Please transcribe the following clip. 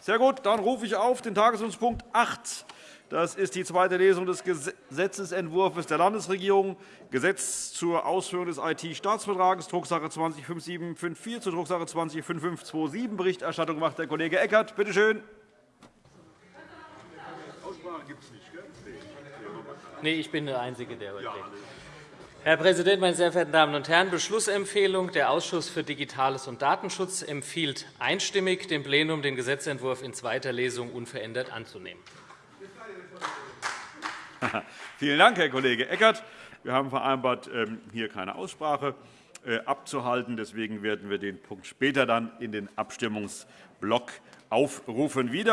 Sehr gut, dann rufe ich auf den Tagesordnungspunkt 8. Das ist die zweite Lesung des Gesetzentwurfs der Landesregierung, Gesetz zur Ausführung des IT-Staatsvertrags, Drucksache 20-5754 zur Drucksache 20-5527. Berichterstattung macht der Kollege Eckert. Bitte schön. Nee, ich bin der Einzige, der heute redet. Herr Präsident, meine sehr verehrten Damen und Herren! Beschlussempfehlung. Der Ausschuss für Digitales und Datenschutz empfiehlt einstimmig dem Plenum, den Gesetzentwurf in zweiter Lesung unverändert anzunehmen. Vielen Dank, Herr Kollege Eckert. Wir haben vereinbart, ähm, hier keine Aussprache äh, abzuhalten. Deswegen werden wir den Punkt später dann in den Abstimmungsblock aufrufen. Wieder